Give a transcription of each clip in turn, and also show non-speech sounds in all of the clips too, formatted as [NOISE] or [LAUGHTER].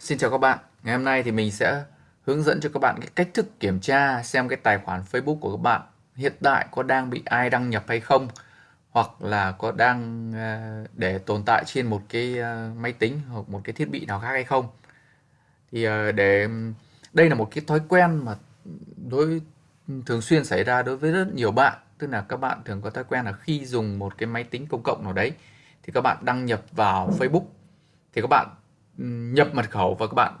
Xin chào các bạn. Ngày hôm nay thì mình sẽ hướng dẫn cho các bạn cái cách thức kiểm tra xem cái tài khoản Facebook của các bạn hiện tại có đang bị ai đăng nhập hay không hoặc là có đang ờ, để tồn tại trên một cái ờ, máy tính hoặc một cái thiết bị nào khác hay không. Thì ờ, để đây là một cái thói quen mà đối thường xuyên xảy ra đối với rất nhiều bạn, tức là các bạn thường có thói quen là khi dùng một cái máy tính công cộng nào đấy thì các bạn đăng nhập vào Facebook thì các bạn nhập mật khẩu và các bạn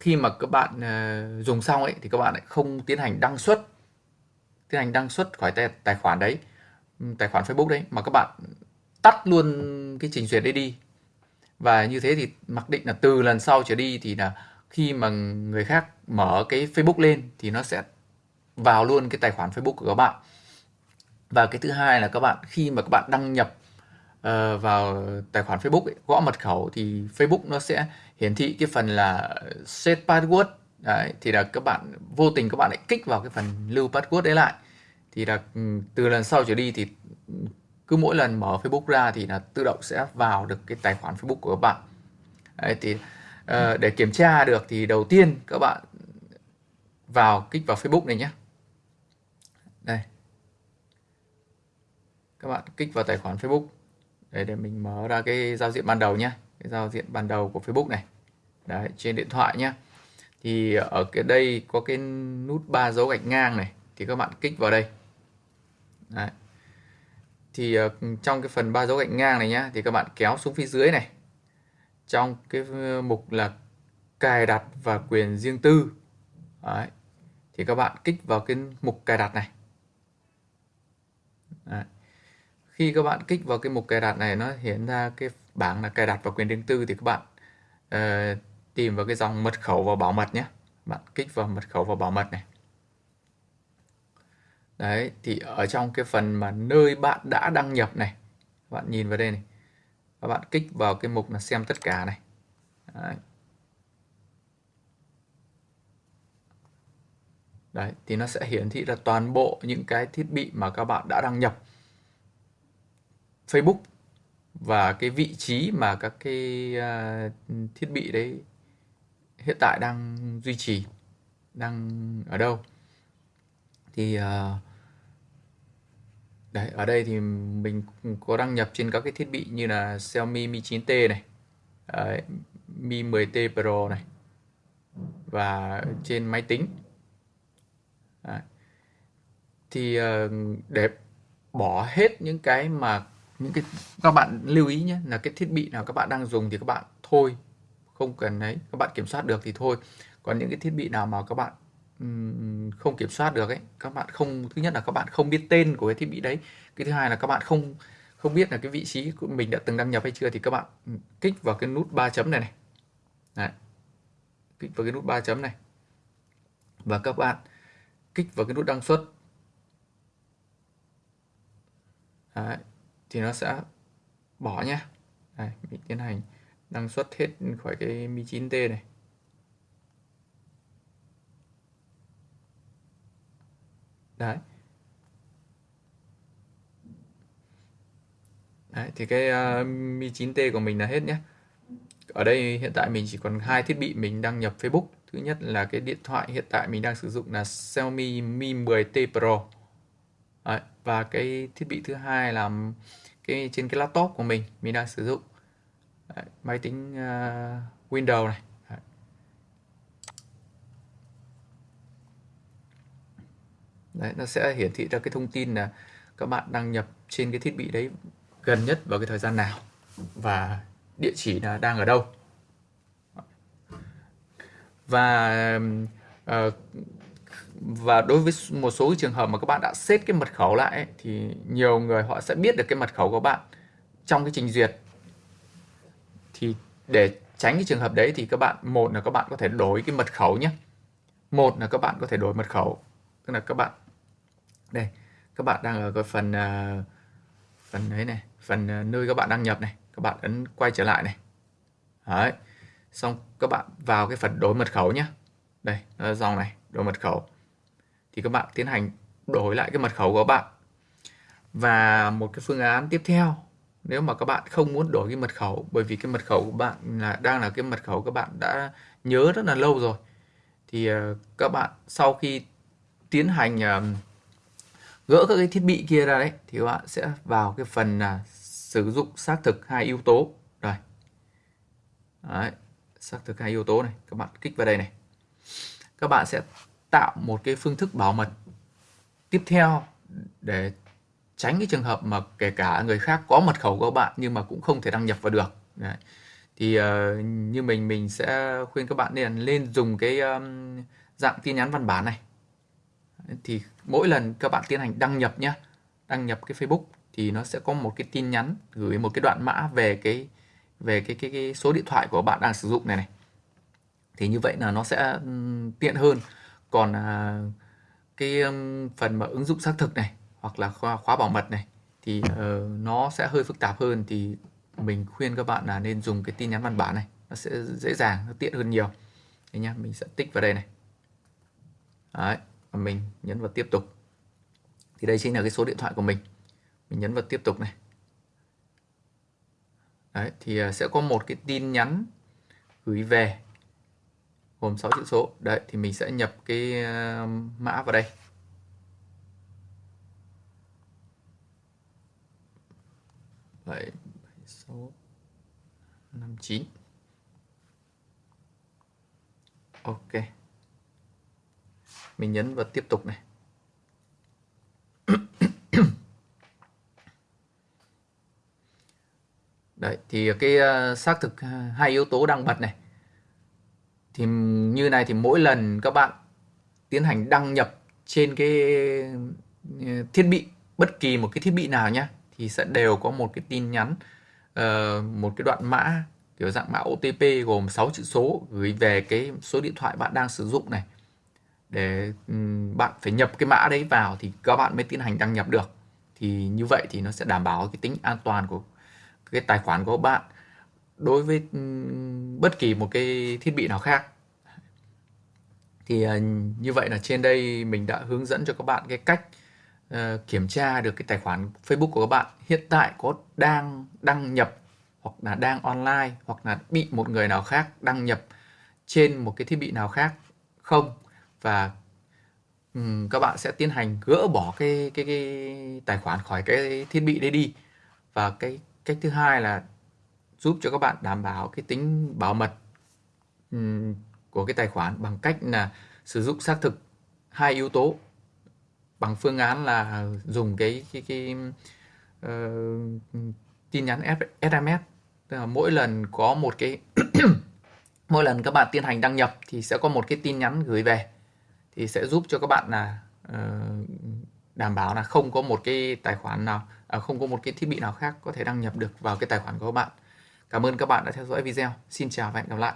khi mà các bạn ờ, dùng xong ấy thì các bạn lại không tiến hành đăng xuất tiến hành đăng xuất khỏi tài, tài khoản đấy tài khoản Facebook đấy mà các bạn tắt luôn cái trình duyệt đấy đi. Và như thế thì mặc định là từ lần sau trở đi thì là khi mà người khác mở cái Facebook lên thì nó sẽ vào luôn cái tài khoản Facebook của các bạn. Và cái thứ hai là các bạn khi mà các bạn đăng nhập uh, vào tài khoản Facebook ấy, gõ mật khẩu thì Facebook nó sẽ hiển thị cái phần là set password. Đấy, thì là các bạn vô tình các bạn lại kích vào cái phần lưu password đấy lại. Thì là ừ, từ lần sau trở đi thì cứ mỗi lần mở Facebook ra thì là tự động sẽ vào được cái tài khoản Facebook của các bạn. Đấy, thì uh, để kiểm tra được thì đầu tiên các bạn vào kích vào Facebook này nhé. Đây. Các bạn kích vào tài khoản Facebook. Đấy, để mình mở ra cái giao diện ban đầu nhé. Cái giao diện ban đầu của Facebook này. Đấy, trên điện thoại nhé. Thì ở cái đây có cái nút ba dấu gạch ngang này thì các bạn kích vào đây. Đấy. thì ờ, trong cái phần ba dấu gạch ngang này nhá thì các bạn kéo xuống phía dưới này. Trong cái ờ, mục là cài đặt và quyền riêng tư. Đấy. thì các bạn kích vào cái mục cài đặt này. Đấy khi các bạn kích vào cái mục cài đặt này nó hiện ra cái bảng là cài đặt và quyền riêng tư thì các bạn uh, tìm vào cái dòng mật khẩu và bảo mật nhé. Bạn kích vào mật khẩu và bảo mật này. Đấy thì ở trong cái phần mà nơi bạn đã đăng nhập này bạn nhìn vào đây này. Và bạn kích vào cái mục là xem tất cả này. Đấy. đấy thì nó sẽ hiển thị ra toàn bộ những cái thiết bị mà các bạn đã đăng nhập. Facebook và cái vị trí mà các cái uh, thiết bị đấy hiện tại đang duy trì đang ở đâu thì uh, đấy ở đây thì mình có đăng nhập trên các cái thiết bị như là Xiaomi Mi 9T này uh, Mi 10T Pro này và trên máy tính đấy. thì uh, để bỏ hết những cái mà những cái, các bạn lưu ý nhé, là cái thiết bị nào các bạn đang dùng thì các bạn thôi. Không cần ấy, các bạn kiểm soát được thì thôi. Còn những cái thiết bị nào mà các bạn không kiểm soát được ấy, các bạn không, thứ nhất là các bạn không biết tên của cái thiết bị đấy. Cái thứ hai là các bạn không không biết là cái vị trí của mình đã từng đăng nhập hay chưa thì các bạn kích vào cái nút ba chấm này này. Đấy. kích vào cái nút ba chấm này. Và các bạn kích vào cái nút đăng xuất. Đấy thì nó sẽ bỏ nhé Đây, mình tiến hành đăng xuất hết khỏi cái Mi 9T này. Đấy. Đấy, thì cái uh, Mi 9T của mình là hết nhé ở đây hiện tại mình chỉ còn hai thiết bị mình đăng nhập Facebook. Thứ nhất là cái điện thoại hiện tại mình đang sử dụng là Xiaomi Mi 10T Pro. Đấy, và cái thiết bị thứ hai là cái trên cái laptop của mình mình đang sử dụng. Đấy, máy tính uh, Windows này. Đấy. Đấy, nó sẽ hiển thị ra cái thông tin là các bạn đăng nhập trên cái thiết bị đấy gần nhất vào cái thời gian nào và địa chỉ là đang ở đâu. Và uh, và đối với một số trường hợp mà các bạn đã set cái mật khẩu lại ấy, thì nhiều người họ sẽ biết được cái mật khẩu của bạn trong cái trình duyệt. Thì để tránh cái trường hợp đấy thì các bạn một là các bạn có thể đổi cái mật khẩu nhé. Một là các bạn có thể đổi mật khẩu. Tức là các bạn đây các bạn đang ở cái phần uh, phần đấy này phần uh, nơi các bạn đăng nhập này. Các bạn ấn quay trở lại này. Đấy. Xong các bạn vào cái phần đổi mật khẩu nhé. Đây dòng này đổi mật khẩu thì các bạn tiến hành đổi lại cái mật khẩu của bạn. Và một cái phương án tiếp theo nếu mà các bạn không muốn đổi cái mật khẩu bởi vì cái mật khẩu của bạn là đang là cái mật khẩu các bạn đã nhớ rất là lâu rồi thì ờ, các bạn sau khi tiến hành ờ, gỡ các cái thiết bị kia ra đấy thì các bạn sẽ vào cái phần là sử dụng xác thực hai yếu tố. Rồi đấy, xác thực hai yếu tố này các bạn kích vào đây này. Các bạn sẽ tạo một cái phương thức bảo mật tiếp theo để tránh cái trường hợp mà kể cả người khác có mật khẩu của bạn nhưng mà cũng không thể đăng nhập vào được. Đấy. thì uh, như mình mình sẽ khuyên các bạn nên lên dùng cái um, dạng tin nhắn văn bản này. Thì mỗi lần các bạn tiến hành đăng nhập nhé đăng nhập cái Facebook thì nó sẽ có một cái tin nhắn gửi một cái đoạn mã về cái về cái cái, cái số điện thoại của bạn đang sử dụng này này. Thì như vậy là nó sẽ tiện hơn còn à, cái phần mà ứng dụng xác thực này hoặc là khóa, khóa bảo mật này thì uh, nó sẽ hơi phức tạp hơn thì mình khuyên các bạn là nên dùng cái tin nhắn văn bản này. Nó sẽ dễ dàng nó tiện hơn nhiều. Đấy nhá mình sẽ tích vào đây này. Đấy, và mình nhấn vào tiếp tục. Thì đây chính là cái số điện thoại của mình. Mình nhấn vào tiếp tục này. Đấy, thì uh, sẽ có một cái tin nhắn gửi về gồm 6 chữ số. Đấy thì mình sẽ nhập cái ờ, mã vào đây. Bảy sáu năm chín. Ok. Mình nhấn vào tiếp tục này. Đấy thì cái uh, xác thực ờ, hai yếu tố đang bật này thì như này thì mỗi lần các bạn tiến hành đăng nhập trên cái ờ, thiết bị, bất kỳ một cái thiết bị nào nhé thì sẽ đều có một cái tin nhắn ờ, một cái đoạn mã kiểu dạng mã OTP gồm 6 chữ số gửi về cái số điện thoại bạn đang sử dụng này. Để ừ, bạn phải nhập cái mã đấy vào thì các bạn mới tiến hành đăng nhập được. Thì như vậy thì nó sẽ đảm bảo cái tính an toàn của cái tài khoản của bạn đối với ừ, bất kỳ một cái thiết bị nào khác. Thì ờ, như vậy là trên đây mình đã hướng dẫn cho các bạn cái cách ờ, kiểm tra được cái tài khoản Facebook của các bạn. Hiện tại có đang đăng nhập hoặc là đang online hoặc là bị một người nào khác đăng nhập trên một cái thiết bị nào khác không? Và um, các bạn sẽ tiến hành gỡ bỏ cái cái cái tài khoản khỏi cái thiết bị đấy đi. Và cái cách thứ hai là giúp cho các bạn đảm bảo cái tính bảo mật ừ, của cái tài khoản bằng cách là sử dụng xác thực hai yếu tố. Bằng phương án là dùng cái cái cái uh, tin nhắn SMS tức là mỗi lần có một cái [CLEARS THROAT] mỗi lần các bạn tiến hành đăng nhập thì sẽ có một cái tin nhắn gửi về. Thì sẽ giúp cho các bạn là uh, đảm bảo là không có một cái tài khoản nào à, không có một cái thiết bị nào khác có thể đăng nhập được vào cái tài khoản của các bạn. Cảm ơn các bạn đã theo dõi video. Xin chào và hẹn gặp lại.